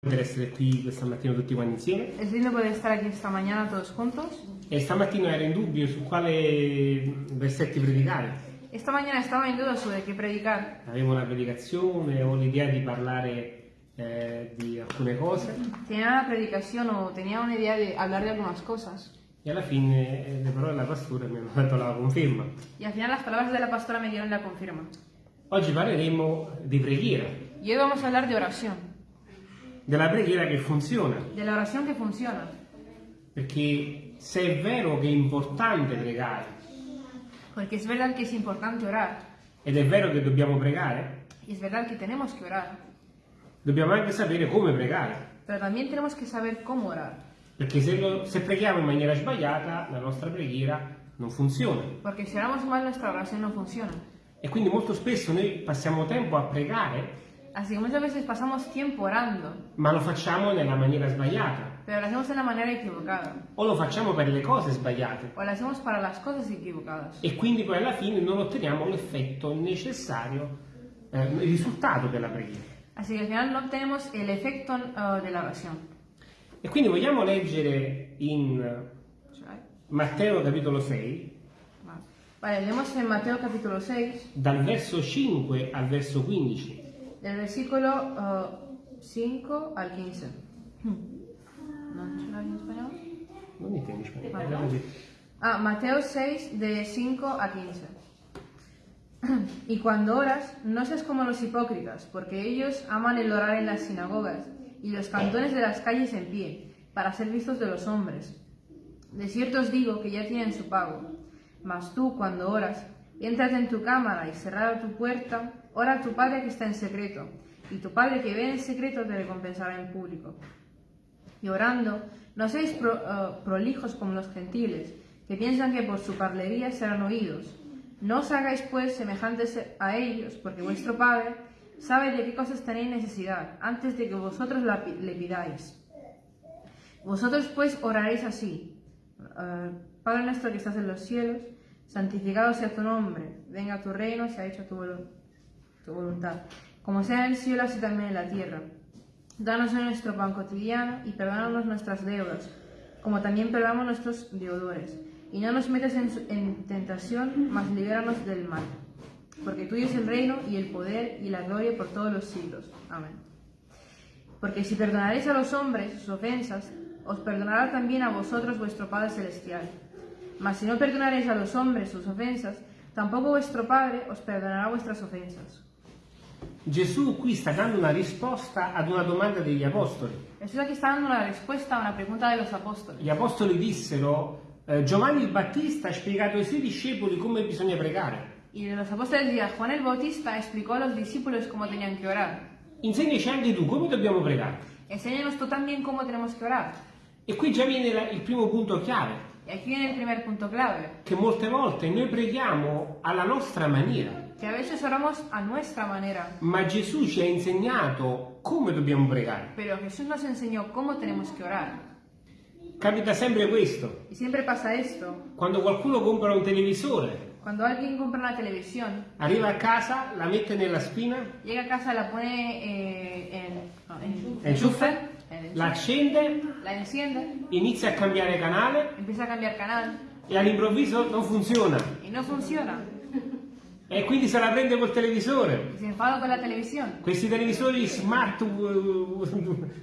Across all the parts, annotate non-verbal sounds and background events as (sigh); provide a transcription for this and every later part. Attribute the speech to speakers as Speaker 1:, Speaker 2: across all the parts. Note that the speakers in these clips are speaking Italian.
Speaker 1: per essere qui questa mattina tutti quanti insieme.
Speaker 2: Es lindo poder estar aquí esta mañana todos juntos.
Speaker 1: E stamattina ero in dubbio su quale versetti predicare.
Speaker 2: Esta mañana estaba en duda sobre qué predicar.
Speaker 1: Avevo una predicazione, ho l'idea di parlare eh, di alcune cose
Speaker 2: Tenía una predicación o tenía una idea de hablar de algunas cosas.
Speaker 1: e alla fine eh, le parole della pastora mi hanno dato la conferma.
Speaker 2: Y al final las palabras de la pastora me dieron la confirma.
Speaker 1: Oggi parleremo di preghiera,
Speaker 2: Y hoy vamos a hablar de oración.
Speaker 1: Della preghiera che funziona,
Speaker 2: De la oración que funciona.
Speaker 1: perché se è vero che è importante pregare
Speaker 2: Porque es verdad que es importante orar.
Speaker 1: ed è vero che dobbiamo pregare,
Speaker 2: Y es verdad que tenemos que orar.
Speaker 1: dobbiamo anche sapere come pregare.
Speaker 2: Pero también tenemos que saber cómo orar.
Speaker 1: Perché se, lo- se preghiamo in maniera sbagliata, la nostra preghiera non funziona.
Speaker 2: Porque si oramos mal nuestra oración no funciona.
Speaker 1: E quindi molto spesso noi passiamo tempo a pregare,
Speaker 2: Así que muchas veces pasamos tiempo orando.
Speaker 1: ma lo facciamo nella maniera sbagliata.
Speaker 2: Pero lo hacemos de la manera equivocada.
Speaker 1: O lo facciamo per le cose sbagliate.
Speaker 2: O lo hacemos para las cosas equivocadas.
Speaker 1: E quindi poi alla fine non otteniamo l'effetto necessario, eh, il risultato della preghiera.
Speaker 2: Así que al final no obtenemos el efecto eh, de la oración.
Speaker 1: E quindi vogliamo leggere in Matteo capitolo 6,
Speaker 2: Vale. Vale, leemos en Mateo capítulo 6,
Speaker 1: dal verso 5 al verso 15.
Speaker 2: Del versículo eh, 5 al 15. ¿No en español?
Speaker 1: Parla così.
Speaker 2: Ah, Mateo 6, de 5 a 15. (clears throat) Y cuando oras, no seas como los hipócritas, porque ellos aman el orar en las sinagogas y los cantones de las calles en pie, para ser vistos de los hombres. De cierto os digo que ya tienen su pago. Mas tú, cuando oras, éntrate en tu cámara y cerrada tu puerta, ora a tu Padre que está en secreto, y tu Padre que ve en secreto te recompensará en público. Y orando, no seáis eh, prolijos como los gentiles, que piensan que por su parlería serán oídos. No os hagáis pues semejantes a ellos, porque vuestro Padre sabe de qué cosas tenéis necesidad, antes de que vosotros le pidáis. Vosotros pues oraréis así. eh, Padre nuestro que estás en los cielos, santificado sea tu nombre, venga tu reino, sea hecha tu, volu- voluntad, como sea en el cielo, así también en la tierra. Danos hoy nuestro pan cotidiano y perdónanos nuestras deudas, como también perdonamos nuestros deudores. Y no nos metas en, en tentación, mas libéranos del mal. Porque tuyo es el reino y el poder y la gloria por todos los siglos. Amén. Porque si perdonaréis a los hombres sus ofensas, os perdonará también a vosotros vuestro Padre Celestial. Mas si no perdonaréis a los hombres sus ofensas, tampoco vuestro Padre os perdonará vuestras ofensas.
Speaker 1: Gesù qui sta dando una risposta ad una domanda degli apostoli.
Speaker 2: Jesús aquí está dando la respuesta a una pregunta de los apóstoles.
Speaker 1: Gli apostoli dissero, eh, Giovanni il Battista ha spiegato ai suoi discepoli come bisogna pregare.
Speaker 2: Y los apóstoles decían, Juan el Bautista explicó a los discípulos cómo tenían que orar.
Speaker 1: Insegnaci anche tu come dobbiamo pregare.
Speaker 2: Enséñanos tú también cómo tenemos que orar.
Speaker 1: E qui già viene la- il primo punto chiave,
Speaker 2: Y aquí viene el primer punto clave,
Speaker 1: che molte volte noi preghiamo alla nostra maniera,
Speaker 2: que a veces oramos a nuestra manera,
Speaker 1: ma Gesù ci ha insegnato come dobbiamo pregare.
Speaker 2: pero Jesús nos enseñó cómo tenemos que orar.
Speaker 1: Capita sempre questo,
Speaker 2: Y siempre pasa esto.
Speaker 1: quando qualcuno compra un televisore,
Speaker 2: Cuando alguien compra una televisión,
Speaker 1: arriva a casa, la mette nella spina,
Speaker 2: llega a casa, la pone eh, en, no, en en
Speaker 1: la
Speaker 2: enchufe,
Speaker 1: accende,
Speaker 2: la enciende,
Speaker 1: inizia a cambiare canale
Speaker 2: empieza a cambiar canal
Speaker 1: e all'improvviso non funziona.
Speaker 2: y no funciona.
Speaker 1: E quindi se la prende col televisore.
Speaker 2: Se enfada con la televisión.
Speaker 1: Questi televisori smart uh,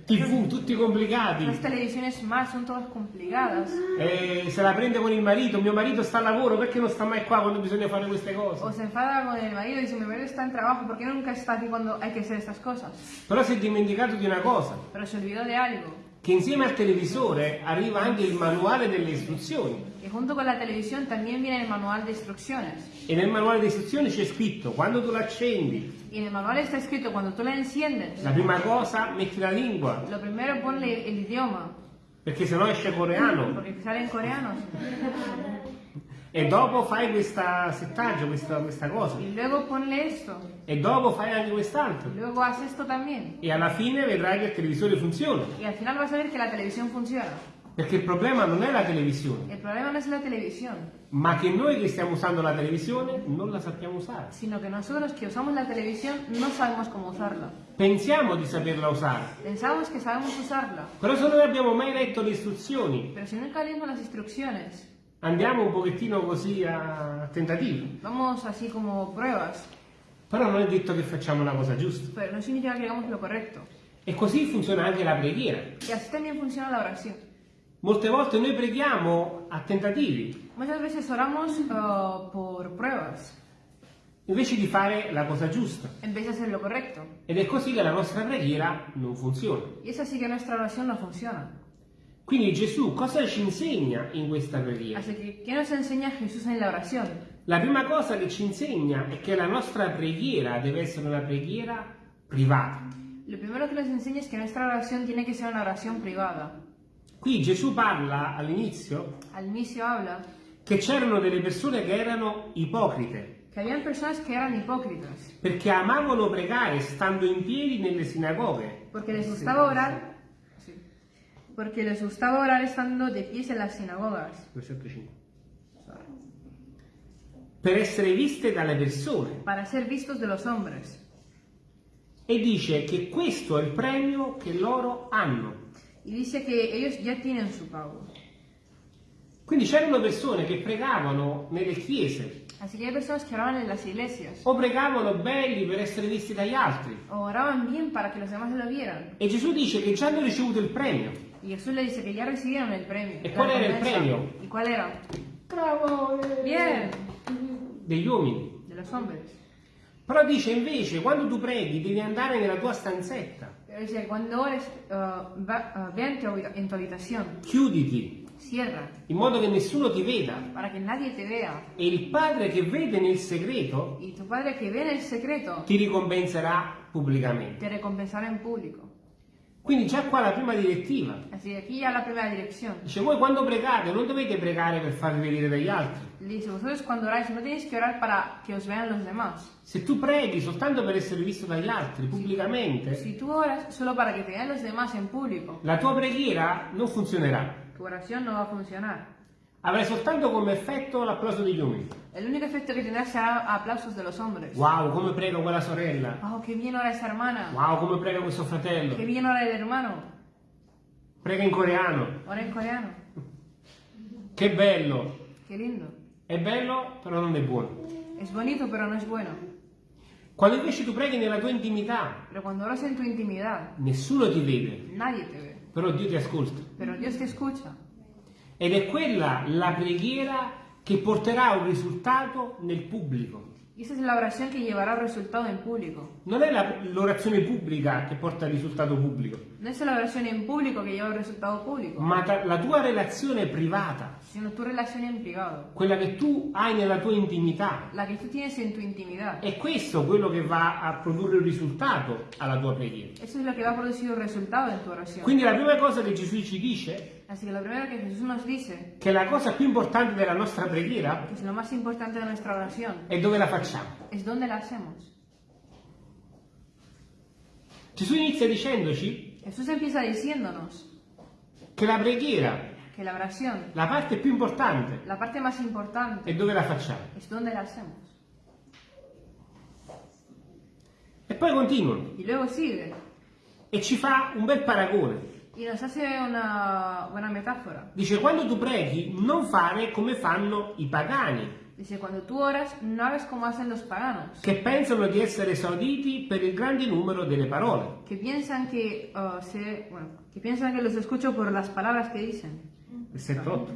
Speaker 1: TV tutti complicati.
Speaker 2: Las televisiones smart son todas complicadas.
Speaker 1: E se la prende con il marito, mio marito sta al lavoro, perché non sta mai qua quando bisogna fare queste
Speaker 2: O
Speaker 1: cose?
Speaker 2: se enfada con el marido y dice, mi marido está en trabajo, ¿por qué nunca está aquí cuando hay que hacer estas cosas?
Speaker 1: Però si è dimenticato di una cosa,
Speaker 2: Pero se olvidó de algo.
Speaker 1: Che insieme al televisore arriva anche il manuale delle istruzioni.
Speaker 2: Y junto con la televisión también viene el manual de instrucciones.
Speaker 1: E nel manuale delle istruzioni c'è scritto, quando tu l'accendi,
Speaker 2: Y en el manual está escrito, cuando tú la enciendes,
Speaker 1: la prima cosa metti la lingua,
Speaker 2: lo primero ponle el idioma,
Speaker 1: perché sennò esce coreano.
Speaker 2: porque salen coreanos.
Speaker 1: E dopo fai questa settaggio, questa, questa cosa.
Speaker 2: Y luego ponle esto.
Speaker 1: E dopo fai anche quest'altro.
Speaker 2: Luego haz esto también.
Speaker 1: E alla fine vedrai che il televisore funziona.
Speaker 2: Y al final vas a ver que la televisión funciona.
Speaker 1: Perché il problema non è la televisione,
Speaker 2: El problema no es la televisión,
Speaker 1: ma che noi che stiamo usando la televisione non la sappiamo usare.
Speaker 2: sino que nosotros que usamos la televisión no sabemos cómo usarla.
Speaker 1: Pensiamo di saperla usare,
Speaker 2: Pensamos que sabemos usarla,
Speaker 1: però se non abbiamo mai letto le istruzioni,
Speaker 2: pero si nunca leímos las instrucciones,
Speaker 1: andiamo un pochettino così a tentativi.
Speaker 2: vamos así como pruebas,
Speaker 1: Però non è detto che facciamo la cosa giusta.
Speaker 2: pero no significa que hagamos lo correcto.
Speaker 1: E così funziona anche la preghiera.
Speaker 2: Y así también funciona la oración.
Speaker 1: Molte volte noi preghiamo a tentativi,
Speaker 2: Muchas veces oramos uh, por pruebas
Speaker 1: invece di fare la cosa giusta.
Speaker 2: en vez de hacer lo correcto.
Speaker 1: Ed è così che la nostra preghiera non funziona.
Speaker 2: Y es así que nuestra oración no funciona.
Speaker 1: Quindi Gesù cosa ci insegna in questa preghiera?
Speaker 2: Así que, ¿qué nos enseña Jesús en la
Speaker 1: prima cosa che ci insegna è che la nostra preghiera deve essere una preghiera privata.
Speaker 2: Lo primero que nos enseña es que nuestra oración tiene que ser una oración privada.
Speaker 1: Qui Gesù parla all'inizio
Speaker 2: Al
Speaker 1: che c'erano delle persone che erano ipocrite,
Speaker 2: que habían personas que eran hipócritas,
Speaker 1: perché amavano pregare stando in piedi nelle sinagoghe.
Speaker 2: porque les gustaba orar, porque les gustaba orar estando de pies en las sinagogas,
Speaker 1: Versetto 5. Per essere viste dalle persone.
Speaker 2: para ser vistos de los hombres.
Speaker 1: E dice che questo è il premio che loro hanno.
Speaker 2: Y dice que ellos ya tienen su pago.
Speaker 1: Quindi c'erano persone che pregavano nelle chiese
Speaker 2: Así que hay personas que oraban en las iglesias,
Speaker 1: o pregavano belli per essere visti dagli altri.
Speaker 2: o oraban bien para que los demás lo vieran.
Speaker 1: E Gesù dice che già hanno ricevuto il premio.
Speaker 2: Y Jesús le dice que ya recibieron el premio.
Speaker 1: ¿Y cuál era el premio?
Speaker 2: ¿Y cuál era?
Speaker 1: Bravo!
Speaker 2: Bien,
Speaker 1: Degli uomini.
Speaker 2: de los hombres.
Speaker 1: Però dice invece, quando tu preghi, devi andare nella tua stanzetta,
Speaker 2: Pero dice, cuando ores, uh, va- uh, ve en tu, en tu habitación,
Speaker 1: chiuditi,
Speaker 2: cierra,
Speaker 1: in modo che nessuno ti veda.
Speaker 2: para que nadie te vea.
Speaker 1: E il Padre che vede nel segreto
Speaker 2: Y tu Padre que ve en el secreto,
Speaker 1: ti ricompenserà pubblicamente.
Speaker 2: te recompensará en público.
Speaker 1: Quindi già qua la prima direttiva.
Speaker 2: Así aquí ya la primera dirección.
Speaker 1: Dice, voi quando pregate non dovete pregare per farvi vedere dagli altri.
Speaker 2: Dice, vosotros cuando oráis no tenéis que orar para que os vean los demás.
Speaker 1: Se tu preghi soltanto per essere visto dagli altri pubblicamente,
Speaker 2: Si tú oras solo para que te vean los demás en público,
Speaker 1: la tua preghiera non funzionerà.
Speaker 2: tu oración no va a funcionar.
Speaker 1: Avrai soltanto come effetto l'applauso degli uomini.
Speaker 2: El único efecto que tendrá será aplausos de los hombres.
Speaker 1: Wow, come prega quella sorella.
Speaker 2: Oh, qué bien ora esa hermana.
Speaker 1: Wow, come prega questo fratello.
Speaker 2: bien ora el hermano.
Speaker 1: Prega in coreano.
Speaker 2: Ora en coreano.
Speaker 1: Che bello.
Speaker 2: Qué lindo.
Speaker 1: È bello, però non è buono.
Speaker 2: Es bonito, pero no es bueno.
Speaker 1: Quando invece tu preghi nella tua intimità,
Speaker 2: intimidad,
Speaker 1: nessuno ti vede,
Speaker 2: nadie te ve.
Speaker 1: però Dio ti ascolta.
Speaker 2: Pero Dios te escucha.
Speaker 1: Ed è quella la preghiera che porterà un risultato nel pubblico.
Speaker 2: Esa es la oración que llevará resultado en público.
Speaker 1: Non è l'orazione pubblica che porta al risultato pubblico,
Speaker 2: No es la oración en público que lleva el resultado público,
Speaker 1: ma la tua relazione privata,
Speaker 2: sino tu relación en privado.
Speaker 1: quella che tu hai nella tua intimità.
Speaker 2: La que tú tienes en tu intimidad.
Speaker 1: È questo quello che va a produrre il risultato alla tua preghiera.
Speaker 2: Eso es lo que va a producir el resultado en tu oración.
Speaker 1: Quindi la prima cosa che Gesù ci dice
Speaker 2: Así que lo primero que Jesús nos dice,
Speaker 1: che la cosa più importante della nostra preghiera
Speaker 2: es lo más importante de nuestra oración,
Speaker 1: è dove la facciamo.
Speaker 2: es dónde la hacemos.
Speaker 1: Gesù inizia dicendoci
Speaker 2: Jesús empieza diciéndonos
Speaker 1: che la preghiera,
Speaker 2: que la oración,
Speaker 1: la parte più importante,
Speaker 2: la parte más importante,
Speaker 1: è dove la facciamo.
Speaker 2: es dónde la hacemos.
Speaker 1: E poi continua
Speaker 2: Y luego sigue
Speaker 1: e ci fa un bel paragone.
Speaker 2: Y nos hace una buena metáfora.
Speaker 1: Dice quando tu preghi non fare come fanno i pagani,
Speaker 2: Dice, cuando tú oras, no hagas como hacen los paganos,
Speaker 1: che pensano di essere esauditi per il grande numero delle parole.
Speaker 2: que piensan que, uh, se- bueno, que piensan que los escucho por las palabras que dicen.
Speaker 1: Versetto 8.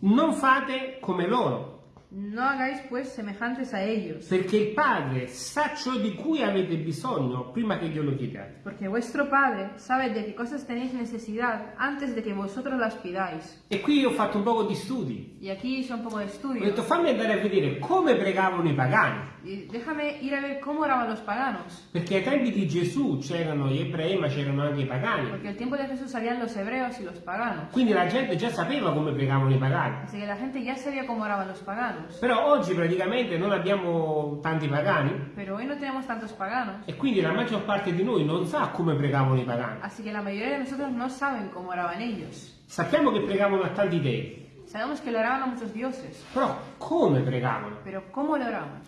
Speaker 1: Non fate come loro,
Speaker 2: No hagáis pues semejantes a ellos,
Speaker 1: perché il Padre sa ciò di cui avete bisogno prima che glielo chiediate.
Speaker 2: porque vuestro Padre sabe de qué cosas tenéis necesidad antes de que vosotros las pidáis.
Speaker 1: E qui ho fatto un poco di studi.
Speaker 2: Y aquí hice un poco de
Speaker 1: Ho
Speaker 2: estudio.
Speaker 1: detto fammi andare a vedere come pregavano i pagani.
Speaker 2: Déjame ir a ver cómo oraban los paganos.
Speaker 1: Perché ai tempi di Gesù c'erano gli ebrei, ma c'erano anche i pagani.
Speaker 2: Porque al tiempo de Jesús salían los hebreos y los paganos.
Speaker 1: Quindi la gente già sapeva come pregavano i pagani.
Speaker 2: Así que la gente ya sabía cómo oraban los paganos.
Speaker 1: Però oggi praticamente non abbiamo tanti pagani
Speaker 2: Pero hoy no tenemos tantos paganos.
Speaker 1: e quindi la maggior parte di noi non sa come pregavano i pagani.
Speaker 2: Así que la mayoría de nosotros no saben cómo oraban ellos.
Speaker 1: Sappiamo che pregavano a tanti dei,
Speaker 2: Sabemos que le oraban a muchos dioses.
Speaker 1: però come pregavano?
Speaker 2: Pero ¿cómo le oraban?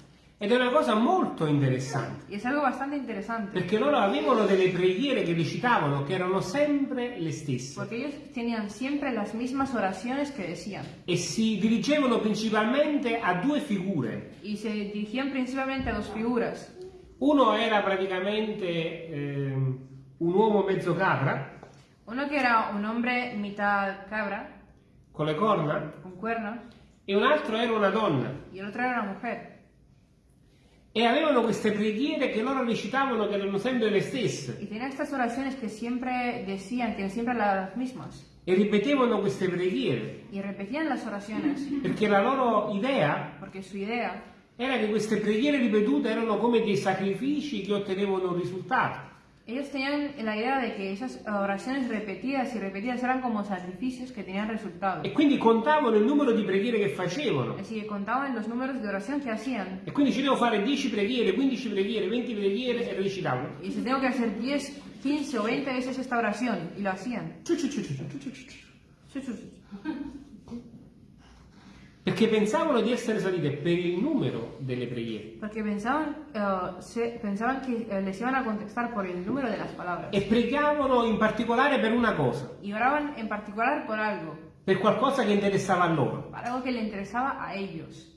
Speaker 1: Ed è una cosa molto interessante,
Speaker 2: Y es algo bastante interesante.
Speaker 1: perché loro avevano delle preghiere che recitavano che erano sempre le stesse
Speaker 2: Porque ellos tenían siempre las mismas oraciones que decían.
Speaker 1: e si dirigevano principalmente a due figure.
Speaker 2: Y se dirigían principalmente a dos figuras.
Speaker 1: Uno era praticamente ehm, un uomo mezzo capra,
Speaker 2: Uno que era un hombre mitad cabra,
Speaker 1: con le corna,
Speaker 2: con cuernos,
Speaker 1: e un altro era una donna.
Speaker 2: y el otro era una mujer.
Speaker 1: E avevano queste preghiere che loro recitavano che erano sempre le stesse.
Speaker 2: Y tenían estas oraciones que siempre decían, que siempre las mismas.
Speaker 1: E ripetevano queste preghiere,
Speaker 2: Y repetían las oraciones.
Speaker 1: perché la loro idea
Speaker 2: Porque su idea
Speaker 1: era che queste preghiere ripetute erano come dei sacrifici che ottenevano un risultato.
Speaker 2: Ellos tenían la idea de que esas oraciones repetidas y repetidas eran como sacrificios que tenían resultado.
Speaker 1: E quindi contavano il numero di preghiere che facevano.
Speaker 2: Así que contaban los números de oración que hacían.
Speaker 1: E quindi ci devo fare 10 preghiere, 15 preghiere, 20 preghiere e recitavano.
Speaker 2: Y si tengo que hacer 10, 15 o 20 veces esta oración. Y lo hacían.
Speaker 1: Ciu, Perché pensavano di essere salite per il numero delle preghiere.
Speaker 2: Porque pensaban, eh, se- pensaban que eh, les iban a contestar por el número de las palabras.
Speaker 1: E pregavano in particolare per una cosa,
Speaker 2: Y oraban en particular por algo.
Speaker 1: per qualcosa che interessava a loro.
Speaker 2: Para algo que le interesaba a ellos.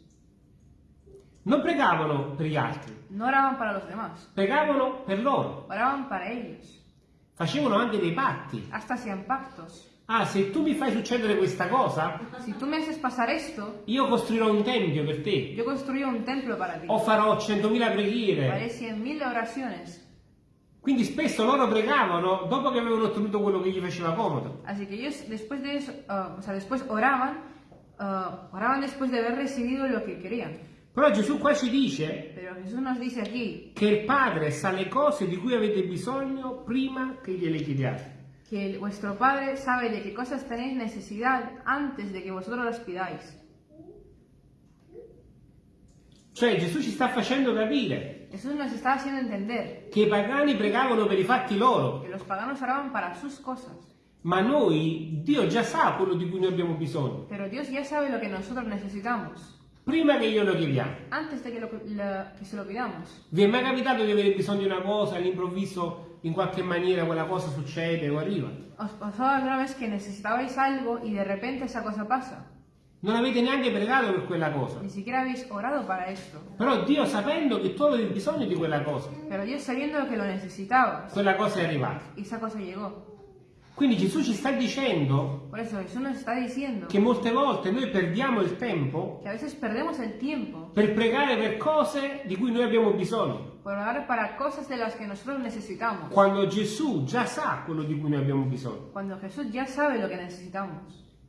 Speaker 1: Non pregavano per gli altri,
Speaker 2: No oraban para los demás.
Speaker 1: pregavano per loro.
Speaker 2: Oraban para ellos.
Speaker 1: Facevano anche dei patti.
Speaker 2: Hasta hacían pactos.
Speaker 1: Ah, se tu mi fai succedere questa cosa,
Speaker 2: Si tú me haces pasar esto,
Speaker 1: io costruirò un tempio per te.
Speaker 2: yo construyo un templo para ti.
Speaker 1: O farò 100.000 preghiere.
Speaker 2: Haré cien mil oraciones.
Speaker 1: Quindi spesso loro pregavano dopo che avevano ottenuto quello che gli faceva comodo.
Speaker 2: Así que ellos después de eso, ah, o sea, después oraban, ah, oraban después de haber recibido lo que querían.
Speaker 1: Però Gesù qua ci dice
Speaker 2: Pero Jesús nos dice aquí
Speaker 1: che il Padre sa le cose di cui avete bisogno prima che gliele chiediate.
Speaker 2: Que vuestro Padre sabe de qué cosas tenéis necesidad antes de que vosotros las pidáis.
Speaker 1: Cioè Gesù ci sta facendo capire
Speaker 2: Jesús nos está haciendo entender
Speaker 1: che i pagani pregavano per i fatti loro,
Speaker 2: que los paganos oraban para sus cosas,
Speaker 1: ma noi, Dio già sa quello di cui noi abbiamo bisogno,
Speaker 2: pero Dios ya sabe lo que nosotros necesitamos
Speaker 1: prima che glielo chiediamo.
Speaker 2: antes de que, lo- la- que se lo pidamos.
Speaker 1: Vi è mai capitato di avere bisogno di una cosa all'improvviso in qualche maniera quella cosa succede o arriva?
Speaker 2: ¿Os pasó alguna vez que necesitabais algo y de repente esa cosa pasa?
Speaker 1: Non avete neanche pregato per quella cosa.
Speaker 2: Ni siquiera habéis orado para esto.
Speaker 1: Però Dio sapendo che tu avevi bisogno di quella cosa,
Speaker 2: Pero Dios sabiendo que lo necesitabas,
Speaker 1: quella cosa è arrivata.
Speaker 2: esa cosa llegó.
Speaker 1: Quindi Gesù ci sta dicendo
Speaker 2: eso
Speaker 1: che molte volte noi perdiamo il tempo per pregare per cose di cui noi abbiamo bisogno, quando Gesù già sa quello di cui noi abbiamo bisogno.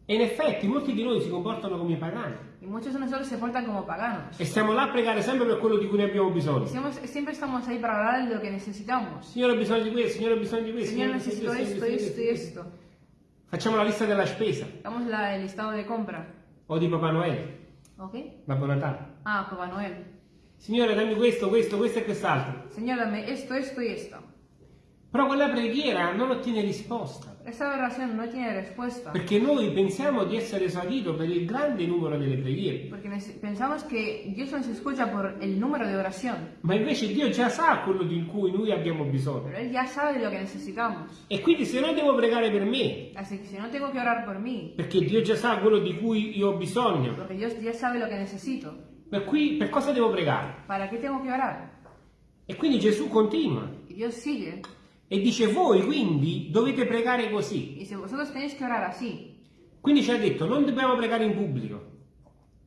Speaker 1: E in effetti molti di noi si comportano come pagani
Speaker 2: Y muchos de nosotros se portan como paganos.
Speaker 1: e stiamo là a pregare sempre per quello di cui noi abbiamo bisogno.
Speaker 2: siempre, siempre estamos ahí para hablar de lo que necesitamos.
Speaker 1: Signore ho bisogno di questo, Signore ho bisogno di questo. Signore, ho bisogno
Speaker 2: necesito
Speaker 1: di
Speaker 2: esto,
Speaker 1: questo,
Speaker 2: esto y
Speaker 1: Signore, ho bisogno di
Speaker 2: esto.
Speaker 1: Facciamo la lista della spesa
Speaker 2: Damos la- el listado de compra.
Speaker 1: o di Papà Noele,
Speaker 2: ¿Ok?
Speaker 1: Babbo Natale.
Speaker 2: Ah, Papá Noel.
Speaker 1: Signore dammi questo, questo, questo e quest'altro.
Speaker 2: Señor, dame esto, esto y esto.
Speaker 1: Però quella preghiera non ottiene risposta.
Speaker 2: Esta oración no tiene respuesta.
Speaker 1: Perché noi pensiamo di essere esaudito per il grande numero delle preghiere,
Speaker 2: Porque nece- pensamos que Dios nos escucha por el número de oración.
Speaker 1: ma invece Dio già sa quello di cui noi abbiamo bisogno.
Speaker 2: Pero Él ya sabe lo que necesitamos.
Speaker 1: E quindi se noi devo pregare per me,
Speaker 2: Así que si no tengo que orar por mí,
Speaker 1: perché Dio già sa quello di cui io ho bisogno,
Speaker 2: porque Dios ya sabe lo que necesito,
Speaker 1: per, cui, per cosa devo pregare?
Speaker 2: ¿para qué tengo que orar?
Speaker 1: E quindi Gesù continua
Speaker 2: Y Dios sigue.
Speaker 1: E dice voi quindi dovete pregare così.
Speaker 2: Si vosotros tenéis que orar así,
Speaker 1: Quindi ci ha detto non dobbiamo pregare in pubblico,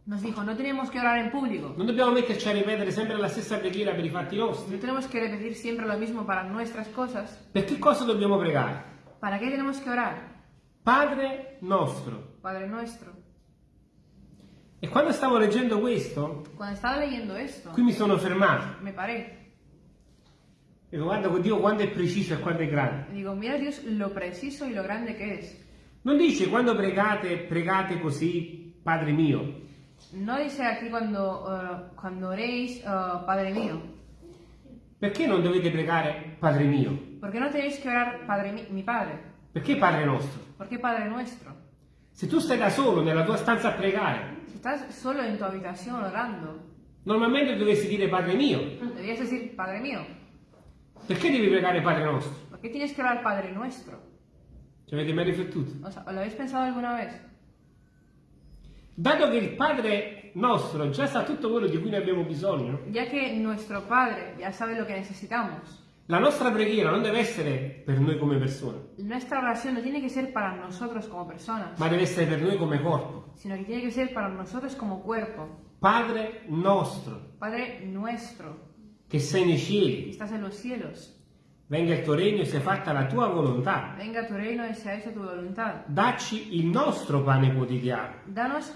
Speaker 2: nos dijo, no tenemos que orar en público.
Speaker 1: non dobbiamo metterci a ripetere sempre la stessa preghiera per i fatti nostri.
Speaker 2: No tenemos que repetir siempre lo mismo para nuestras cosas.
Speaker 1: Per che cosa dobbiamo pregare?
Speaker 2: ¿Para qué tenemos que orar?
Speaker 1: Padre nostro.
Speaker 2: Padre nuestro.
Speaker 1: E quando stavo leggendo questo,
Speaker 2: Cuando estaba leyendo esto,
Speaker 1: qui mi sono fermato.
Speaker 2: me paré.
Speaker 1: Dico, guarda con Dio quando è preciso e quando è grande.
Speaker 2: Y digo, mira Dios lo preciso y lo grande que es.
Speaker 1: Non dice quando pregate, pregate così, Padre mio.
Speaker 2: No dice aquí cuando, eh, cuando oréis, eh, Padre mío.
Speaker 1: Perché non dovete pregare Padre mio?
Speaker 2: ¿Por qué no tenéis que orar Padre mi, mi Padre?
Speaker 1: Perché Padre nostro?
Speaker 2: ¿Por qué Padre nuestro?
Speaker 1: Se tu stai da solo nella tua stanza a pregare,
Speaker 2: Si estás solo en tu habitación orando,
Speaker 1: normalmente dovresti dire Padre mio.
Speaker 2: deberías decir Padre mío.
Speaker 1: Perché devi pregare Padre nostro?
Speaker 2: ¿Por qué tienes que orar Padre nuestro?
Speaker 1: Ci avete mai riflettuto?
Speaker 2: O sea, ¿Lo habéis pensado alguna vez?
Speaker 1: Dato che il Padre nostro già sa tutto quello di cui noi abbiamo bisogno,
Speaker 2: Ya que nuestro Padre ya sabe lo que necesitamos,
Speaker 1: la nostra preghiera non deve essere per noi come persone,
Speaker 2: nuestra oración no tiene que ser para nosotros como personas,
Speaker 1: ma deve essere per noi come corpo.
Speaker 2: sino que tiene que ser para nosotros como cuerpo.
Speaker 1: Padre nostro,
Speaker 2: Padre nuestro,
Speaker 1: che sei nei
Speaker 2: que
Speaker 1: cieli,
Speaker 2: estás en los cielos,
Speaker 1: venga il tuo regno e sia fatta la tua volontà.
Speaker 2: venga tu reino y sea hecha tu voluntad.
Speaker 1: Dacci il nostro pane quotidiano,
Speaker 2: Danos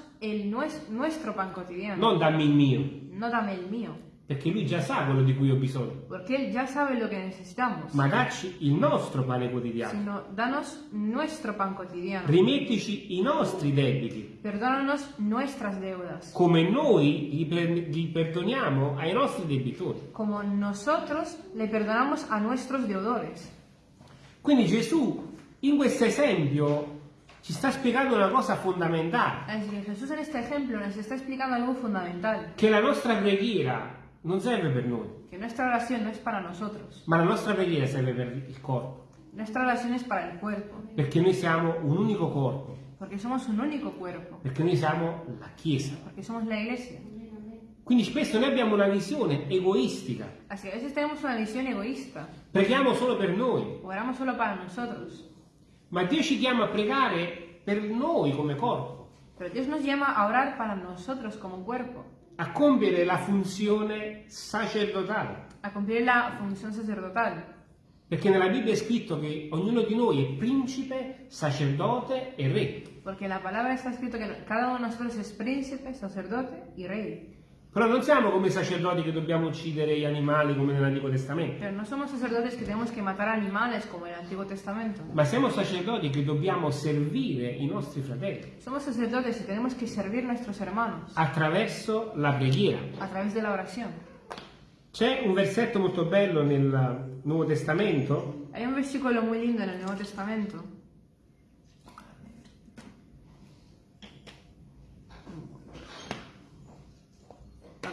Speaker 2: nues- nuestro pan cotidiano,
Speaker 1: non dammi il mio,
Speaker 2: no dame el mío,
Speaker 1: perché lui già sa quello di cui ho bisogno,
Speaker 2: porque Él ya sabe lo que necesitamos,
Speaker 1: ma dacci il nostro pane quotidiano.
Speaker 2: sino danos nuestro pan cotidiano.
Speaker 1: Rimettici i nostri debiti,
Speaker 2: Perdónanos nuestras deudas,
Speaker 1: come noi gli, per- gli perdoniamo ai nostri debitori.
Speaker 2: como nosotros le perdonamos a nuestros deudores.
Speaker 1: Quindi Gesù in questo esempio ci sta spiegando una cosa fondamentale,
Speaker 2: Así que Jesús en este ejemplo nos está explicando algo fundamental,
Speaker 1: che la nostra preghiera non serve per noi,
Speaker 2: que nuestra oración no es para nosotros,
Speaker 1: ma la nostra preghiera serve per il corpo,
Speaker 2: nuestra oración es para el cuerpo,
Speaker 1: perché noi siamo un unico corpo,
Speaker 2: porque somos un único cuerpo,
Speaker 1: perché noi siamo la Chiesa.
Speaker 2: porque somos la iglesia.
Speaker 1: Quindi spesso noi abbiamo una visione egoistica,
Speaker 2: Así a veces tenemos una visión egoísta,
Speaker 1: preghiamo solo per noi,
Speaker 2: oramos solo para nosotros,
Speaker 1: ma Dio ci chiama a pregare per noi come corpo,
Speaker 2: pero Dios nos llama a orar para nosotros como cuerpo,
Speaker 1: a compiere la funzione sacerdotale.
Speaker 2: a cumplir la función sacerdotal,
Speaker 1: Perché nella Bibbia è scritto che ognuno di noi è principe, sacerdote e re.
Speaker 2: en la palabra está escrito que cada uno de nosotros es príncipe, sacerdote y rey.
Speaker 1: Però non siamo come i sacerdoti che dobbiamo uccidere gli animali come nell'Antico Testamento,
Speaker 2: Pero no somos sacerdotes que tenemos que matar animales como en el Antiguo Testamento.
Speaker 1: ma siamo sacerdoti che dobbiamo servire i nostri fratelli
Speaker 2: Somos sacerdotes y tenemos que servir a nuestros hermanos
Speaker 1: attraverso la preghiera.
Speaker 2: a través de la oración.
Speaker 1: C'è un versetto molto bello nel Nuovo Testamento
Speaker 2: Hay un versículo muy lindo en el Nuevo Testamento.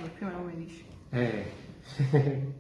Speaker 2: Vabbè, prima lo mi dici.
Speaker 1: eh, (laughs)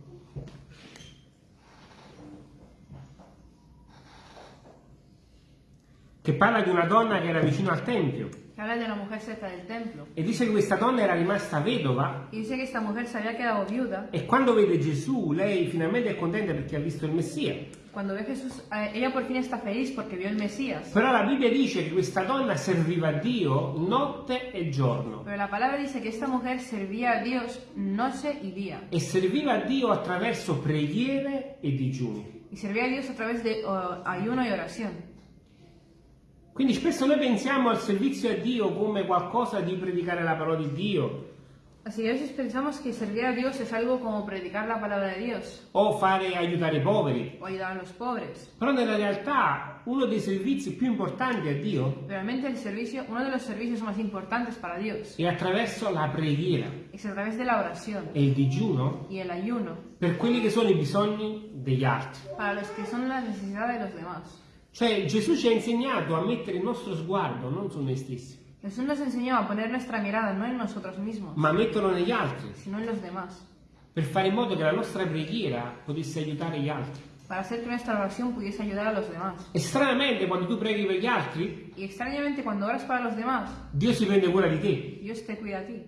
Speaker 1: che parla di una donna che era vicino al Tempio
Speaker 2: Que habla de una mujer cerca del templo.
Speaker 1: e dice che questa donna era rimasta vedova
Speaker 2: Y dice que esta mujer se había quedado viuda.
Speaker 1: e quando vede Gesù lei finalmente è contenta perché ha visto il Messia.
Speaker 2: Cuando ve Jesús, eh, ella por fin está feliz porque vio el Mesías.
Speaker 1: Però la Bibbia dice che questa donna serviva a Dio notte e giorno
Speaker 2: Pero la palabra dice que esta mujer servía a Dios noche y día.
Speaker 1: e serviva a Dio attraverso preghiere e digiuni.
Speaker 2: Y servía a Dios a través de oh, ayuno y oración.
Speaker 1: Quindi spesso noi pensiamo al servizio a Dio come qualcosa di predicare la parola di Dio
Speaker 2: Así que a veces pensamos que servir a Dios es algo como predicar la palabra de Dios
Speaker 1: o fare aiutare i poveri.
Speaker 2: o ayudar a los pobres.
Speaker 1: Però nella realtà uno dei servizi più importanti a Dio
Speaker 2: Realmente el servicio, uno de los servicios más importantes para Dios
Speaker 1: è attraverso la preghiera
Speaker 2: es a través de la oración
Speaker 1: e il digiuno
Speaker 2: y el ayuno
Speaker 1: per quelli che sono i bisogni degli altri.
Speaker 2: para los que son las necesidades de los demás.
Speaker 1: Cioè Gesù ci ha insegnato a mettere il nostro sguardo non su noi stessi,
Speaker 2: Jesús nos enseñó a poner nuestra mirada no en nosotros mismos,
Speaker 1: ma a metterlo negli altri,
Speaker 2: sino en los demás,
Speaker 1: per fare in modo che la nostra preghiera potesse aiutare gli altri.
Speaker 2: para hacer que nuestra oración pudiese ayudar a los demás.
Speaker 1: E stranamente quando tu preghi per gli altri,
Speaker 2: Y extrañamente cuando oras para los demás,
Speaker 1: Dio si prende cura di te.
Speaker 2: Dios te cuida a ti.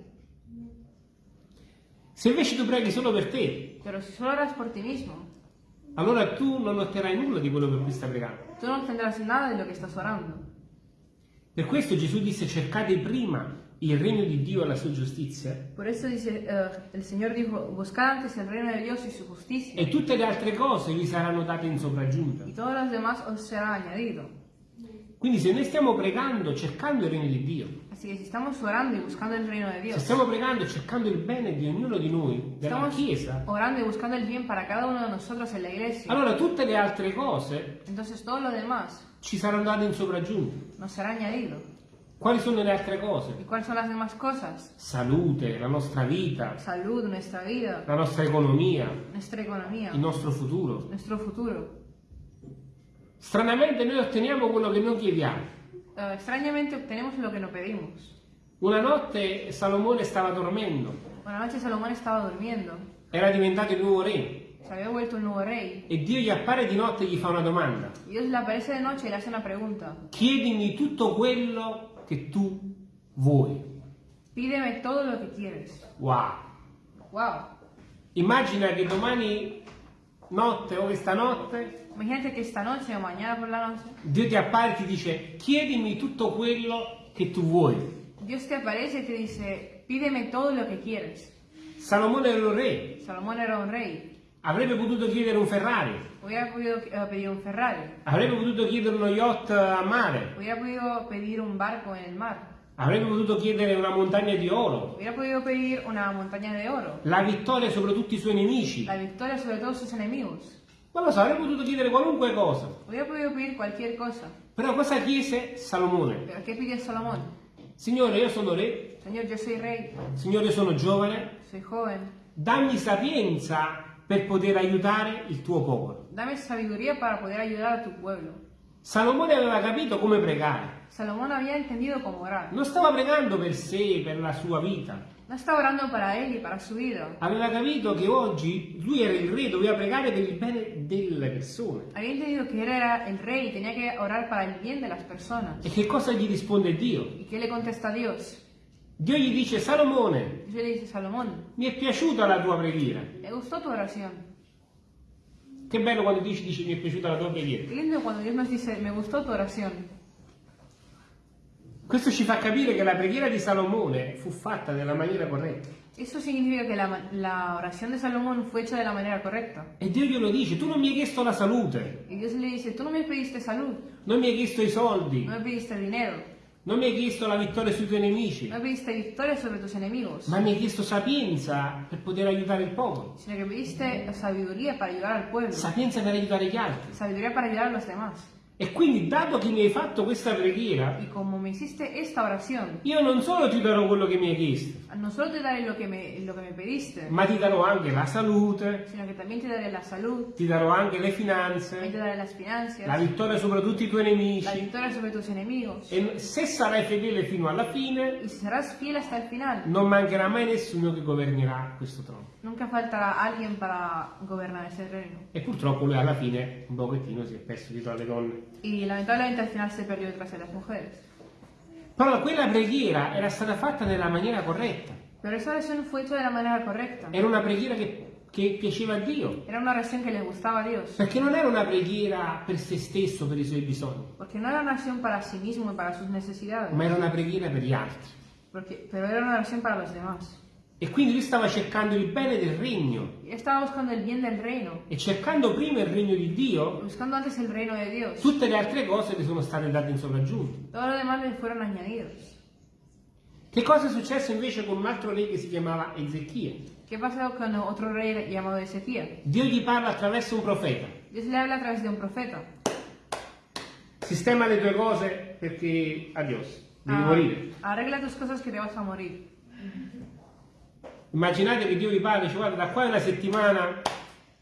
Speaker 1: Se invece tu preghi solo per te,
Speaker 2: Pero si solo oras por ti mismo,
Speaker 1: allora tu non otterrai nulla di quello per cui stai pregando.
Speaker 2: Tú no tendrás nada de lo que estás orando.
Speaker 1: Per questo Gesù disse cercate prima il regno di Dio e la sua giustizia
Speaker 2: Por eso dice, eh, el Señor dijo, buscad antes el reino de Dios y su justicia,
Speaker 1: e tutte le altre cose vi saranno date in sopraggiunta.
Speaker 2: y todos los demás os será añadido.
Speaker 1: Quindi se noi stiamo pregando cercando il regno di Dio,
Speaker 2: Así que si estamos orando y buscando el reino de
Speaker 1: se
Speaker 2: Dios,
Speaker 1: stiamo pregando e cercando il bene di ognuno di noi, della
Speaker 2: estamos
Speaker 1: Chiesa,
Speaker 2: orando y buscando el bien para cada uno de nosotros en la iglesia,
Speaker 1: allora tutte le altre cose
Speaker 2: entonces todo lo demás
Speaker 1: ci saranno date in sopraggiunta.
Speaker 2: nos será añadido.
Speaker 1: Quali sono le altre cose? Salute, la nostra vita,
Speaker 2: Salud, nuestra vida,
Speaker 1: la nostra economia,
Speaker 2: nuestra economía,
Speaker 1: il nostro futuro.
Speaker 2: nuestro futuro.
Speaker 1: Stranamente noi otteniamo quello che non chiediamo.
Speaker 2: Eh, extrañamente obtenemos lo que no pedimos.
Speaker 1: Una notte Salomone stava dormendo,
Speaker 2: Una noche Salomón estaba durmiendo,
Speaker 1: era diventato il nuovo re
Speaker 2: había vuelto un nuevo rey,
Speaker 1: e Dio gli appare di notte e gli fa una domanda.
Speaker 2: y Dios le aparece de noche y le hace una pregunta.
Speaker 1: Chiedimi tutto quello che tu vuoi.
Speaker 2: Pídeme todo lo que quieres.
Speaker 1: Wow!
Speaker 2: Wow.
Speaker 1: Immagina che domani notte o questa notte
Speaker 2: Imagínate que esta noche o mañana por la noche
Speaker 1: Dio ti appare e ti dice chiedimi tutto quello che tu vuoi.
Speaker 2: Dios te aparece y te dice, pídeme todo lo que quieres.
Speaker 1: Salomone era un re,
Speaker 2: Salomón era un rey.
Speaker 1: avrebbe potuto chiedere un Ferrari,
Speaker 2: podido eh, pedir un Ferrari.
Speaker 1: avrebbe potuto chiedere uno yacht a mare,
Speaker 2: Hubiera podido pedir un barco en el mar.
Speaker 1: Avrebbe potuto chiedere una montagna di oro, la vittoria sopra tutti i suoi nemici.
Speaker 2: La victoria sobre todos sus enemigos.
Speaker 1: Non lo so, avrebbe potuto chiedere qualunque cosa. Però cosa chiese Salomone? Signore, io sono re,
Speaker 2: Señor, yo soy rey,
Speaker 1: Signore, io sono giovane, dammi sapienza per poter aiutare il tuo popolo.
Speaker 2: Dame sabiduría para poder ayudar a tu pueblo.
Speaker 1: Salomone aveva capito come pregare.
Speaker 2: Salomón había entendido cómo orar.
Speaker 1: Non stava pregando per sé, per la sua vita.
Speaker 2: No estaba orando para él y para su vida.
Speaker 1: Aveva capito che oggi lui era il re, doveva pregare per il bene delle persone.
Speaker 2: Había entendido que era el rey y tenía que orar para el bien de las personas.
Speaker 1: E che cosa gli risponde Dio?
Speaker 2: ¿Y qué le contesta Dios?
Speaker 1: Dio gli dice, Salomone,
Speaker 2: Dios le dice, Salomón,
Speaker 1: mi è piaciuta la tua preghiera.
Speaker 2: me gustó tu oración.
Speaker 1: Che bello quando dici, dici mi è piaciuta la tua preghiera.
Speaker 2: Lindo cuando Dios nos dice, me gustó tu oración.
Speaker 1: Questo ci fa capire che la preghiera di Salomone fu fatta nella maniera corretta.
Speaker 2: Eso significa que la, la oración de Salomón fue hecha de la manera correcta.
Speaker 1: E Dio glielo dice, tu non mi hai chiesto la salute,
Speaker 2: Y Dios le dice, tú no me pediste salud,
Speaker 1: non mi hai chiesto i soldi,
Speaker 2: no me pediste dinero,
Speaker 1: non mi hai chiesto la vittoria sui tuoi nemici,
Speaker 2: no pediste victoria sobre tus enemigos,
Speaker 1: ma mi hai chiesto sapienza per poter aiutare il popolo,
Speaker 2: sino que pediste sabiduría para ayudar al pueblo,
Speaker 1: sapienza per aiutare gli altri.
Speaker 2: sabiduría para ayudar a los demás.
Speaker 1: E quindi, dato che mi hai fatto questa preghiera,
Speaker 2: Y como me hiciste esta oración,
Speaker 1: io non solo ti darò quello che mi hai chiesto,
Speaker 2: no solo te daré lo que me, lo que me pediste,
Speaker 1: ma ti darò anche la salute,
Speaker 2: sino que también te daré la salud,
Speaker 1: ti darò anche le
Speaker 2: también te
Speaker 1: finanze,
Speaker 2: daré las
Speaker 1: la
Speaker 2: finanzas,
Speaker 1: vittoria sopra tutti i tuoi
Speaker 2: la
Speaker 1: nemici.
Speaker 2: victoria sobre tus enemigos.
Speaker 1: E se sarai fedele fino alla fine,
Speaker 2: Y serás fiel hasta el final,
Speaker 1: non mancherà mai nessuno che governerà questo trono.
Speaker 2: Nunca faltará alguien para gobernar ese reino.
Speaker 1: E purtroppo lui alla fine un pochettino si è perso dietro alle donne.
Speaker 2: Y lamentablemente al final se perdió detrás de las mujeres.
Speaker 1: Però quella preghiera era stata fatta nella maniera corretta.
Speaker 2: Pero esa oración fue hecha de la manera correcta.
Speaker 1: Era una preghiera che, che piaceva a Dio.
Speaker 2: Era una oración que le gustaba a Dios.
Speaker 1: Perché non era una preghiera per se stesso, per i suoi bisogni,
Speaker 2: Porque no era una oración para sí mismo y para sus necesidades.
Speaker 1: ma era una preghiera per gli altri.
Speaker 2: Porque, pero era una oración para los demás.
Speaker 1: E quindi lui stava cercando il bene del regno. E cercando prima il regno di Dio,
Speaker 2: Dios.
Speaker 1: tutte le altre cose le sono state date in
Speaker 2: añadidos.
Speaker 1: Che cosa è successo invece con un altro re che si chiamava Ezechia?
Speaker 2: ¿Qué pasó con otro rey llamado Ezequiel?
Speaker 1: Dio gli parla attraverso un profeta.
Speaker 2: Dios le habla a través de un profeta.
Speaker 1: Sistema le tue cose perché adios, devi
Speaker 2: Ah,
Speaker 1: morire.
Speaker 2: arregla tus cosas que te vas a morir.
Speaker 1: Immaginate che Dio vi parla e dice guarda da qua a una settimana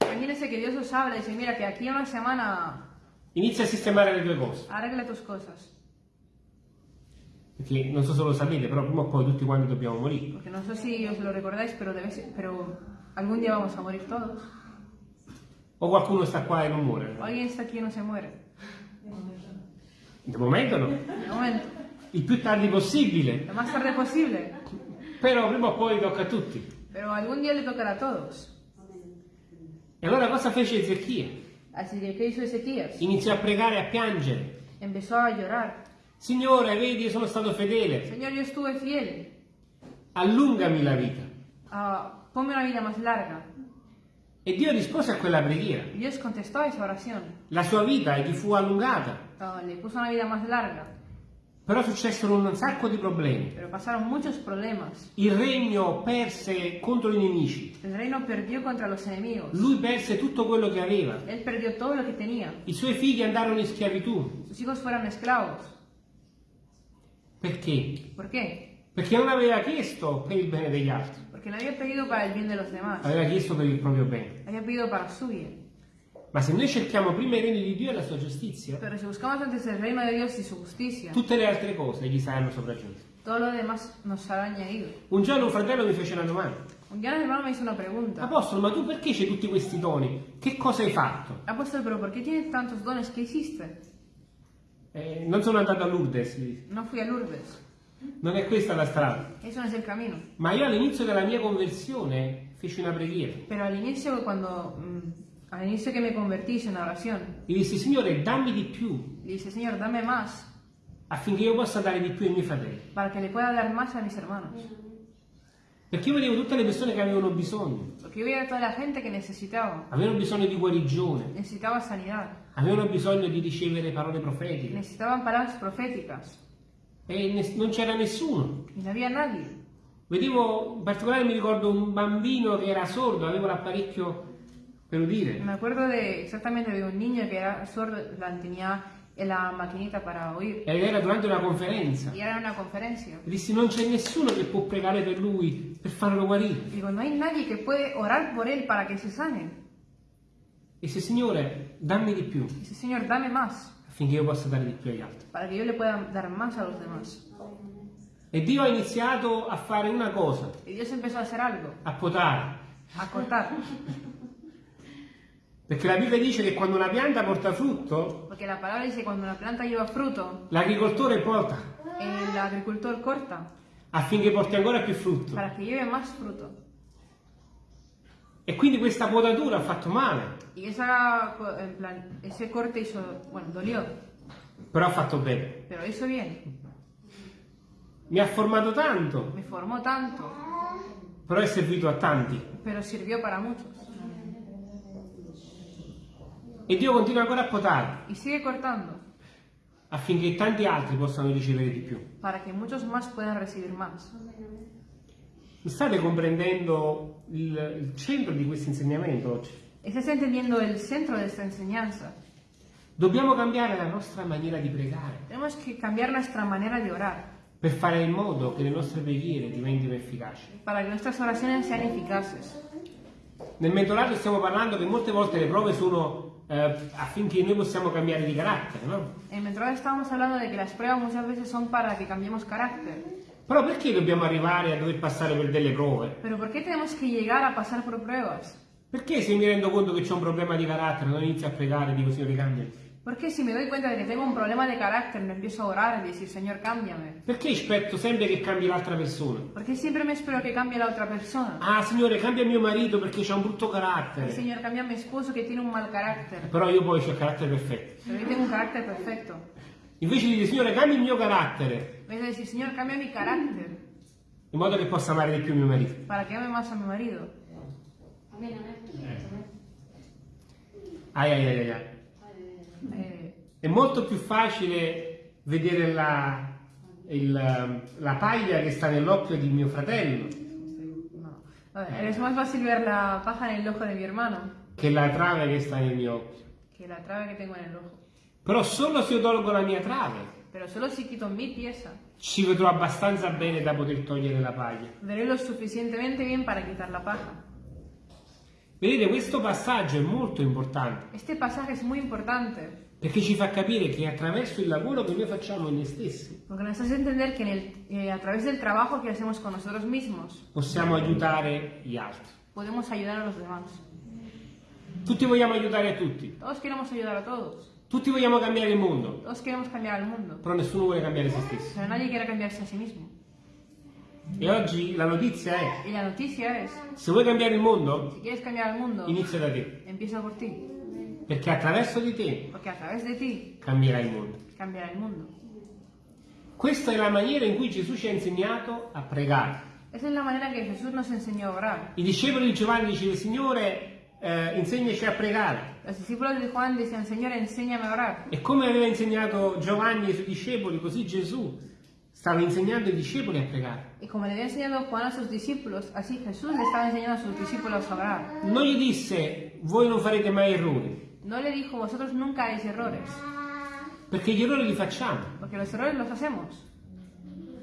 Speaker 2: Imagínense que Dios os habla y dice, mira que aquí una semana
Speaker 1: inizia a sistemare le tue cose.
Speaker 2: arregla tus cosas.
Speaker 1: Perché non so se lo sapete, però prima o poi tutti quanti dobbiamo morire.
Speaker 2: Porque no sé si os lo recordáis, pero, debes- pero algún día vamos a morir todos.
Speaker 1: O qualcuno sta qua e non muore.
Speaker 2: O alguien está aquí y no se muere.
Speaker 1: De momento no.
Speaker 2: De momento.
Speaker 1: Il più tardi possibile.
Speaker 2: Lo más tarde posible.
Speaker 1: Però prima o poi tocca a tutti.
Speaker 2: Pero algún día le tocará a todos.
Speaker 1: E allora cosa fece Ezechia?
Speaker 2: Así que, ¿qué hizo Ezequías?
Speaker 1: Iniziò a pregare e a piangere.
Speaker 2: Empezó a llorar.
Speaker 1: Signore, vedi, io sono stato fedele.
Speaker 2: Señor, yo estuve fiel.
Speaker 1: Allungami la vita.
Speaker 2: Ah, ponme una vida más larga.
Speaker 1: E Dio rispose a quella preghiera.
Speaker 2: Dios contestó a esa oración.
Speaker 1: La sua vita gli fu allungata,
Speaker 2: Oh, Le puso una vida más larga,
Speaker 1: però successero un sacco di problemi.
Speaker 2: pero pasaron muchos problemas.
Speaker 1: Il regno perse contro i nemici.
Speaker 2: El reino perdió contra los enemigos.
Speaker 1: Lui perse tutto quello che aveva.
Speaker 2: Él perdió todo lo que tenía.
Speaker 1: I suoi figli andarono in schiavitù.
Speaker 2: Sus hijos fueron esclavos.
Speaker 1: Perché?
Speaker 2: ¿Por qué?
Speaker 1: Perché non aveva chiesto per il bene degli altri,
Speaker 2: Porque no había pedido para el bien de los demás.
Speaker 1: aveva chiesto per il proprio bene.
Speaker 2: Había pedido para su bien.
Speaker 1: Ma se noi cerchiamo prima il regno di Dio e la sua giustizia,
Speaker 2: Pero si buscamos antes el reino de Dios y su justicia,
Speaker 1: tutte le altre cose gli saranno sopraggiunte.
Speaker 2: todo lo demás nos será añadido.
Speaker 1: Un giorno un fratello mi fece una domanda.
Speaker 2: Un día un hermano me hizo una pregunta.
Speaker 1: Apostolo, ma tu perché c'hai tutti questi doni? Che cosa hai fatto?
Speaker 2: Apóstol, pero ¿por qué tienes tantos dones? ¿Qué hiciste?
Speaker 1: Eh, non sono andato a Lourdes,
Speaker 2: No fui a Lourdes.
Speaker 1: non è questa la strada.
Speaker 2: Eso no es el camino.
Speaker 1: Ma io all'inizio della mia conversione feci una preghiera.
Speaker 2: Pero al inicio, cuando mm, al inicio que me convertí, hice una oración.
Speaker 1: E dissi, Signore, dammi di più
Speaker 2: Le dije, Señor, dame más
Speaker 1: affinché io possa dare di più ai miei fratelli.
Speaker 2: para que le pueda dar más a mis hermanos.
Speaker 1: Perché io vedevo tutte le persone che avevano bisogno.
Speaker 2: Porque yo veía a toda la gente que necesitaba.
Speaker 1: Avevano bisogno di guarigione,
Speaker 2: Necesitaba sanidad.
Speaker 1: avevano bisogno di ricevere parole profetiche.
Speaker 2: Necesitaban palabras proféticas.
Speaker 1: E ne- non c'era nessuno.
Speaker 2: Y no había nadie.
Speaker 1: Vedevo, in particolare mi ricordo un bambino che era sordo, aveva l'apparecchio per udire.
Speaker 2: Me acuerdo de exactamente de un niño que era sordo, la tenía en la maquinita para oír.
Speaker 1: Ed era durante una conferenza.
Speaker 2: Era una conferencia.
Speaker 1: E dissi, non c'è nessuno che può pregare per lui, per farlo guarire.
Speaker 2: Digo, no hay nadie que puede orar por él para que se sane.
Speaker 1: E se Signore, dammi di più,
Speaker 2: Dice, Señor, dame más,
Speaker 1: affinché io possa dare di più agli altri.
Speaker 2: para que yo le pueda dar más a los demás.
Speaker 1: E Dio ha iniziato a fare una cosa,
Speaker 2: Y Dios empezó a hacer algo,
Speaker 1: a potare.
Speaker 2: a cortar. (laughs)
Speaker 1: Perché la Bibbia dice che quando una pianta porta frutto,
Speaker 2: Porque la palabra dice, cuando una planta lleva fruto,
Speaker 1: l'agricoltore pota
Speaker 2: el agricultor corta
Speaker 1: affinché porti ancora più frutto.
Speaker 2: para que lleve más fruto.
Speaker 1: E quindi questa potatura ha fatto male,
Speaker 2: Y esa, en plan, ese corte hizo, bueno, dolió,
Speaker 1: però ha fatto bene.
Speaker 2: pero hizo bien.
Speaker 1: Mi ha formato tanto,
Speaker 2: Me formó tanto,
Speaker 1: però è servito a tanti.
Speaker 2: pero sirvió para muchos.
Speaker 1: E Dio continua ancora a potare
Speaker 2: Y sigue cortando,
Speaker 1: affinché tanti altri possano ricevere di più.
Speaker 2: para que muchos más puedan recibir más.
Speaker 1: Mi state comprendendo il, il centro di questo insegnamento oggi?
Speaker 2: ¿Estás entendiendo el centro de esta enseñanza?
Speaker 1: Dobbiamo cambiare la nostra maniera di pregare
Speaker 2: Tenemos que cambiar nuestra manera de orar
Speaker 1: per fare in modo che le nostre preghiere diventino efficaci.
Speaker 2: para que nuestras oraciones sean eficaces.
Speaker 1: Nel mentorato stiamo parlando che molte volte le prove sono eh, affinché noi possiamo cambiare di carattere, no?
Speaker 2: En Mentoral estábamos hablando de que las pruebas muchas veces son para que cambiemos carácter.
Speaker 1: Però perché dobbiamo arrivare a dover passare per delle prove?
Speaker 2: Pero ¿por qué tenemos que llegar a pasar por pruebas?
Speaker 1: Perché se mi rendo conto che c'è un problema di carattere non inizio a pregare e dico Signore cambiami?
Speaker 2: Porque si me doy cuenta de que tengo un problema de carácter, me empiezo a orar y decir, Señor, cámbiame.
Speaker 1: Perché aspetto sempre che cambi l'altra persona?
Speaker 2: Porque siempre me espero que cambie la otra persona.
Speaker 1: Ah Signore cambia mio marito perché c'ha un brutto
Speaker 2: Ay,
Speaker 1: carattere.
Speaker 2: Señor, cambia a mi esposo que tiene un mal carácter.
Speaker 1: Però io poi ho il carattere perfetto.
Speaker 2: Pero yo tengo un carácter perfecto.
Speaker 1: Invece di dire Signore cambia il mio carattere
Speaker 2: En vez de decir, Señor, cambia mi carácter
Speaker 1: in modo che possa amare di più mio marito.
Speaker 2: para que ame más a mi marido.
Speaker 1: Ai ai ai ai, ai.
Speaker 2: Eh,
Speaker 1: È molto più facile vedere la, il- la paglia che sta nell'occhio di mio fratello
Speaker 2: no. A ver, es más fácil ver la paja en el ojo de mi hermano
Speaker 1: che la trave che sta nel mio occhio.
Speaker 2: que la trave que tengo en el ojo.
Speaker 1: Però solo se io tolgo la mia trave
Speaker 2: Pero solo si quito mi pieza,
Speaker 1: ci vedrò abbastanza bene da poter togliere la paglia.
Speaker 2: veré lo suficientemente bien para quitar la paja.
Speaker 1: Vedete, questo passaggio è molto importante
Speaker 2: Este pasaje es muy importante
Speaker 1: perché ci fa capire che attraverso il lavoro che noi facciamo in noi stessi
Speaker 2: porque nos hace entender que en el- eh, a través del trabajo que hacemos con nosotros mismos
Speaker 1: possiamo aiutare gli altri.
Speaker 2: podemos ayudar a los demás.
Speaker 1: Tutti vogliamo aiutare a tutti,
Speaker 2: Todos queremos ayudar a todos,
Speaker 1: tutti vogliamo cambiare il mondo,
Speaker 2: todos queremos cambiar al mundo,
Speaker 1: però nessuno vuole cambiare se stesso.
Speaker 2: pero nadie quiere cambiarse a sí mismo.
Speaker 1: E oggi la notizia è,
Speaker 2: Y la noticia es,
Speaker 1: se vuoi cambiare il mondo,
Speaker 2: si quieres cambiar al mundo,
Speaker 1: inizia da te,
Speaker 2: empieza por ti,
Speaker 1: perché attraverso di te
Speaker 2: porque a través de ti
Speaker 1: cambierai il mondo.
Speaker 2: cambiará el mundo.
Speaker 1: Questa è la maniera in cui Gesù ci ha insegnato a pregare.
Speaker 2: Esa es la manera que Jesús nos enseñó a orar.
Speaker 1: I discepoli di Giovanni dicevano, Signore, eh, insegnaci a pregare.
Speaker 2: Los discípulos de Juan decían, Señor, enséñame a orar.
Speaker 1: E come aveva insegnato Giovanni ai suoi discepoli, così Gesù stava insegnando ai discepoli a pregare.
Speaker 2: Y como le había enseñado Juan a sus discípulos, así Jesús le estaba enseñando a sus discípulos a orar.
Speaker 1: Non gli disse, voi non farete mai errori,
Speaker 2: No le dijo, vosotros nunca haréis errores,
Speaker 1: perché gli errori li facciamo.
Speaker 2: porque los errores los hacemos.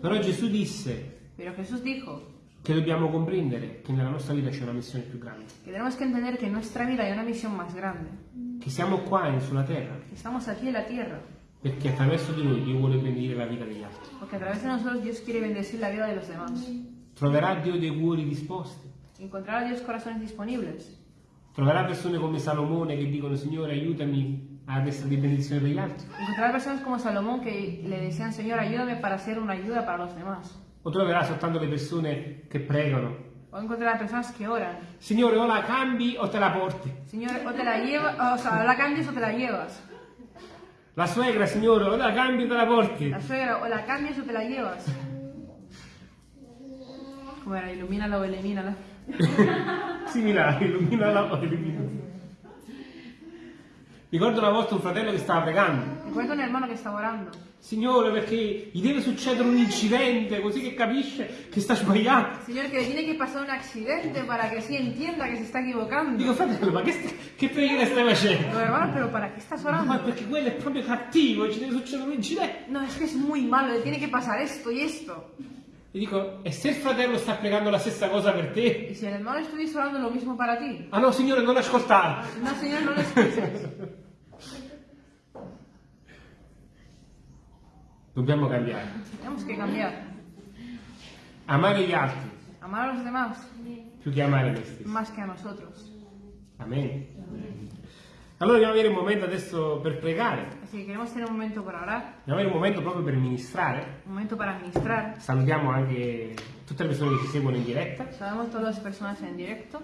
Speaker 1: Però Gesù disse
Speaker 2: Pero Jesús dijo
Speaker 1: che dobbiamo comprendere che nella nostra vita c'è una missione più grande,
Speaker 2: tenemos que entender que en nuestra vida hay una misión más grande,
Speaker 1: che siamo qua sulla terra
Speaker 2: que estamos aquí en la tierra,
Speaker 1: perché attraverso di noi Dio vuole benedire la vita degli altri.
Speaker 2: porque a través de nosotros Dios quiere bendecir la vida de los demás.
Speaker 1: Troverà Dio dei cuori disposti,
Speaker 2: Encontrar a Dios corazones disponibles.
Speaker 1: troverà persone come Salomone che dicono Signore aiutami ad essere di benedizione per gli altri.
Speaker 2: Encontrar personas como Salomón que le decían, Señor, ayúdame para ser una ayuda para los demás.
Speaker 1: O troverà soltanto le persone che pregano.
Speaker 2: O encontrar a personas que oran.
Speaker 1: Signore o la cambi o te la porti.
Speaker 2: Señor, o te la llevas, o sea, la cambias o te la llevas.
Speaker 1: La suegra, Signore, o la cambi o te la porti.
Speaker 2: La suegra, o la cambias o te la llevas. Como era, (laughs) ilumínala o elimínala.
Speaker 1: Similare, illuminala o elimina. Ricordo una volta un fratello che stava pregando.
Speaker 2: Recuerdo un hermano que estaba orando.
Speaker 1: Signore, perché gli deve succedere un incidente così che capisce che sta sbagliando.
Speaker 2: Señor, que le tiene que pasar un accidente para que así entienda que se está equivocando.
Speaker 1: Dico, fratello, ma che, che preghiera stai facendo?
Speaker 2: Digo, hermano, pero ¿para estás
Speaker 1: Ma
Speaker 2: orando?
Speaker 1: perché quello è proprio cattivo e ci deve succedere un incidente.
Speaker 2: No, es que es muy malo, le tiene que pasar esto y esto.
Speaker 1: Gli dico, e se il fratello sta pregando la stessa cosa per te?
Speaker 2: Y si el hermano estuviese orando lo mismo para ti.
Speaker 1: Ah no, Signore, non ascoltare.
Speaker 2: No, Señor, no lo
Speaker 1: Dobbiamo cambiare.
Speaker 2: Tenemos que cambiar.
Speaker 1: Amare gli altri
Speaker 2: Amar a los demás
Speaker 1: più che amare noi stessi.
Speaker 2: más que a nosotros.
Speaker 1: Amen. Allora dobbiamo avere un momento adesso per pregare.
Speaker 2: Que queremos tener un momento para orar,
Speaker 1: Dobbiamo avere un momento proprio per ministrare.
Speaker 2: un momento para ministrar.
Speaker 1: Salutiamo anche tutte le persone che ci seguono in diretta.
Speaker 2: Sabemos todas las personas en directo.